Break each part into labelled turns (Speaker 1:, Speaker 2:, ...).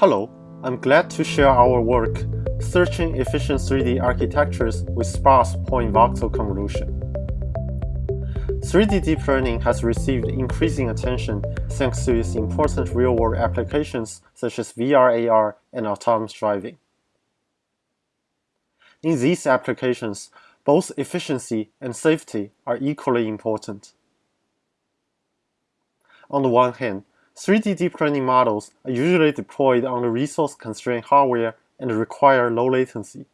Speaker 1: Hello, I'm glad to share our work searching efficient 3D architectures with sparse point voxel convolution. 3D deep learning has received increasing attention thanks to its important real-world applications such as VR, AR, and autonomous driving. In these applications, both efficiency and safety are equally important. On the one hand, 3D deep learning models are usually deployed on the resource-constrained hardware and require low latency.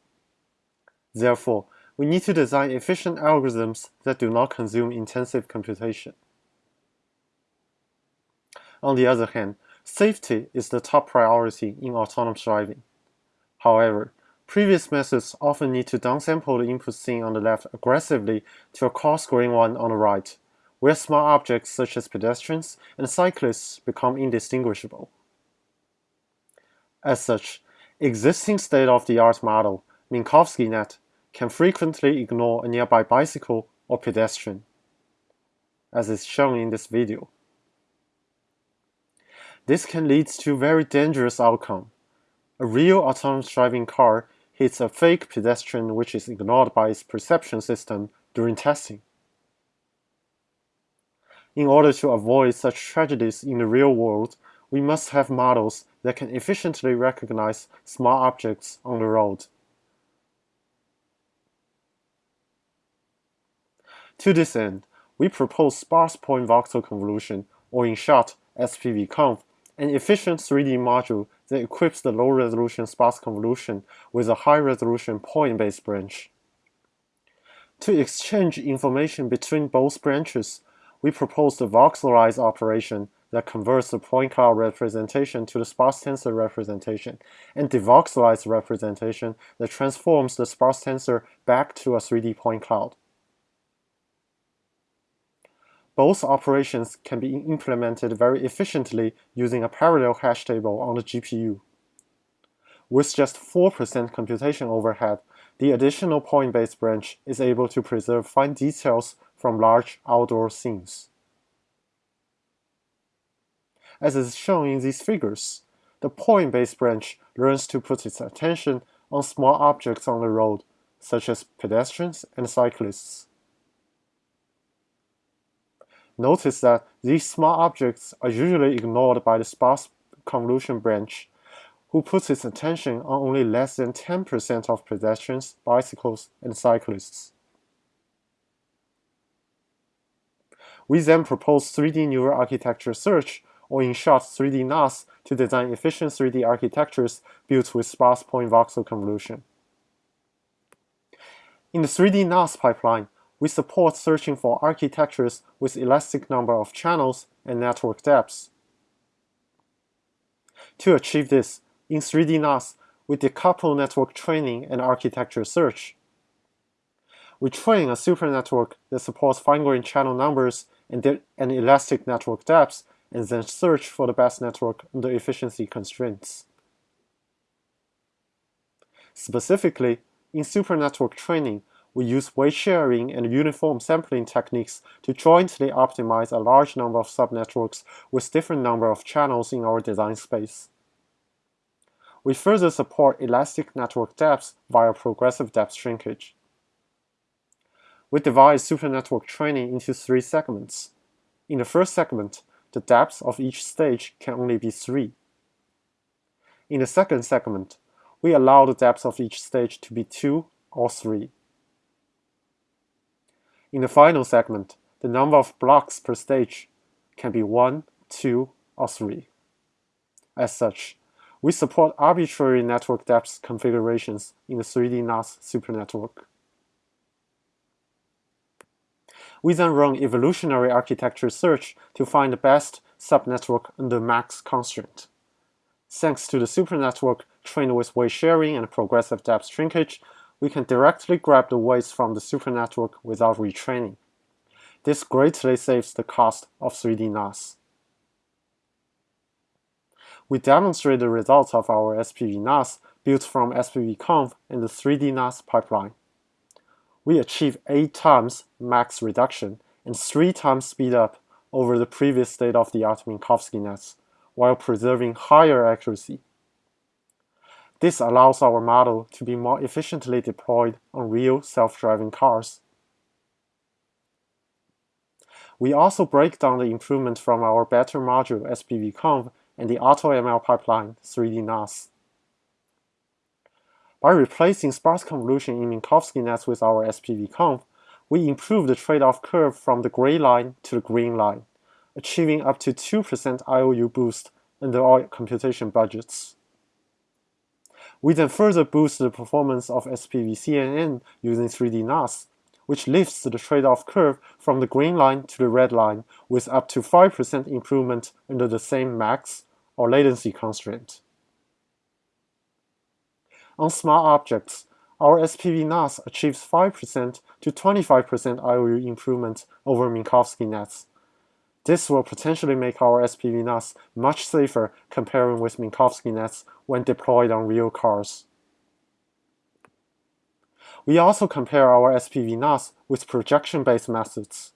Speaker 1: Therefore, we need to design efficient algorithms that do not consume intensive computation. On the other hand, safety is the top priority in autonomous driving. However, previous methods often need to downsample the input seen on the left aggressively to a coarse-grained one on the right, where small objects such as pedestrians and cyclists become indistinguishable. As such, existing state-of-the-art model, Minkowski-net, can frequently ignore a nearby bicycle or pedestrian, as is shown in this video. This can lead to very dangerous outcome. A real autonomous driving car hits a fake pedestrian which is ignored by its perception system during testing. In order to avoid such tragedies in the real world, we must have models that can efficiently recognize small objects on the road. To this end, we propose sparse point voxel convolution, or in short, SPVconv, an efficient 3D module that equips the low-resolution sparse convolution with a high-resolution point-based branch. To exchange information between both branches, we propose the voxelized operation that converts the point cloud representation to the sparse tensor representation, and the voxelized representation that transforms the sparse tensor back to a 3D point cloud. Both operations can be implemented very efficiently using a parallel hash table on the GPU. With just 4% computation overhead, the additional point-based branch is able to preserve fine details from large outdoor scenes. As is shown in these figures, the point-based branch learns to put its attention on small objects on the road, such as pedestrians and cyclists. Notice that these small objects are usually ignored by the sparse convolution branch, who puts its attention on only less than 10% of pedestrians, bicycles, and cyclists. We then propose 3D neural architecture search, or in short 3D NAS, to design efficient 3D architectures built with sparse point voxel convolution. In the 3D NAS pipeline, we support searching for architectures with elastic number of channels and network depths. To achieve this, in 3D NAS, we decouple network training and architecture search. We train a super network that supports fine-grained channel numbers and, and elastic network depths, and then search for the best network under efficiency constraints. Specifically, in super network training, we use weight sharing and uniform sampling techniques to jointly optimize a large number of subnetworks with different number of channels in our design space. We further support elastic network depths via progressive depth shrinkage. We divide supernetwork training into three segments. In the first segment, the depths of each stage can only be 3. In the second segment, we allow the depths of each stage to be 2 or 3. In the final segment, the number of blocks per stage can be 1, 2, or 3. As such, we support arbitrary network depth configurations in the 3D NAS supernetwork. We then run evolutionary architecture search to find the best subnetwork under MACs constraint. Thanks to the supernetwork trained with weight sharing and progressive depth shrinkage, we can directly grab the weights from the supernetwork without retraining. This greatly saves the cost of 3D NAS. We demonstrate the results of our SPV NAS built from SPVconv in the 3D NAS pipeline we achieve 8 times MACs reduction and 3 times speed up over the previous state-of-the-art Minkowski nets, while preserving higher accuracy. This allows our model to be more efficiently deployed on real self-driving cars. We also break down the improvement from our better module SPVconv and the AutoML pipeline 3D-NAS. By replacing sparse convolution in Minkowski nets with our SPVconv, we improve the trade-off curve from the gray line to the green line, achieving up to 2% IOU boost under all computation budgets. We then further boost the performance of SPV-CNN using 3D NAS, which lifts the trade-off curve from the green line to the red line with up to 5% improvement under the same MACs or latency constraint. On smart objects, our SPV NAS achieves 5% to 25% IOU improvement over Minkowski nets. This will potentially make our SPV NAS much safer comparing with Minkowski nets when deployed on real cars. We also compare our SPV NAS with projection-based methods.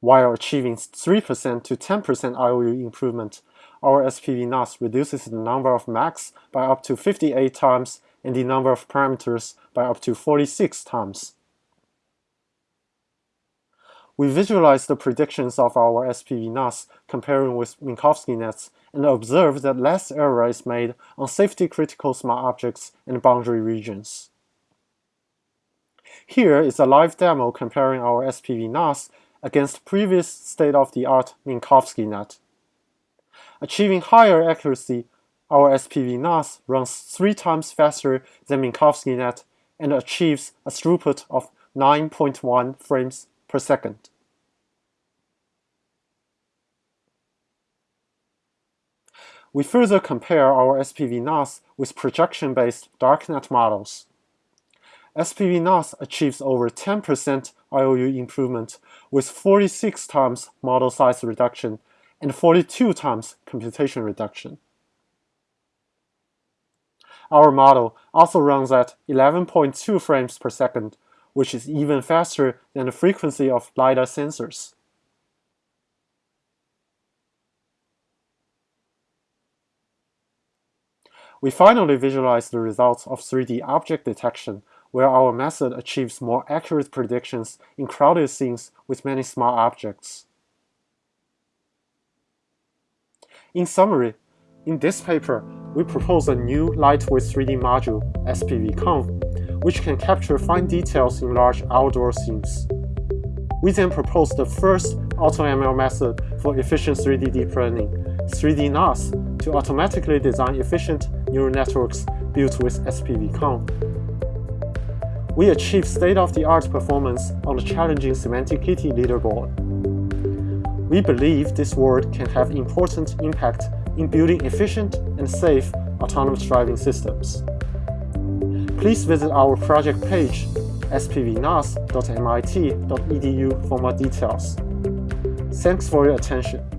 Speaker 1: While achieving 3% to 10% IOU improvement, our SPV NAS reduces the number of MACs by up to 58 times and the number of parameters by up to 46 times. We visualize the predictions of our SPV NAS comparing with Minkowski nets and observe that less error is made on safety-critical smart objects and boundary regions. Here is a live demo comparing our SPV NAS against previous state-of-the-art Minkowski net. Achieving higher accuracy, our SPV NAS runs three times faster than Minkowski net and achieves a throughput of 9.1 frames per second. We further compare our SPV NAS with projection-based darknet models. SPV NAS achieves over 10% IOU improvement with 46 times model size reduction and 42 times computation reduction. Our model also runs at 11.2 frames per second, which is even faster than the frequency of LiDAR sensors. We finally visualize the results of 3D object detection where our method achieves more accurate predictions in crowded scenes with many small objects. In summary, in this paper, we propose a new lightweight 3D module, SPVconv, which can capture fine details in large outdoor scenes. We then propose the first AutoML method for efficient 3D deep learning, 3D NAS, to automatically design efficient neural networks built with SPVconv we achieved state-of-the-art performance on the challenging SemanticKITTI leaderboard. We believe this work can have important impact in building efficient and safe autonomous driving systems. Please visit our project page, spvnas.mit.edu for more details. Thanks for your attention.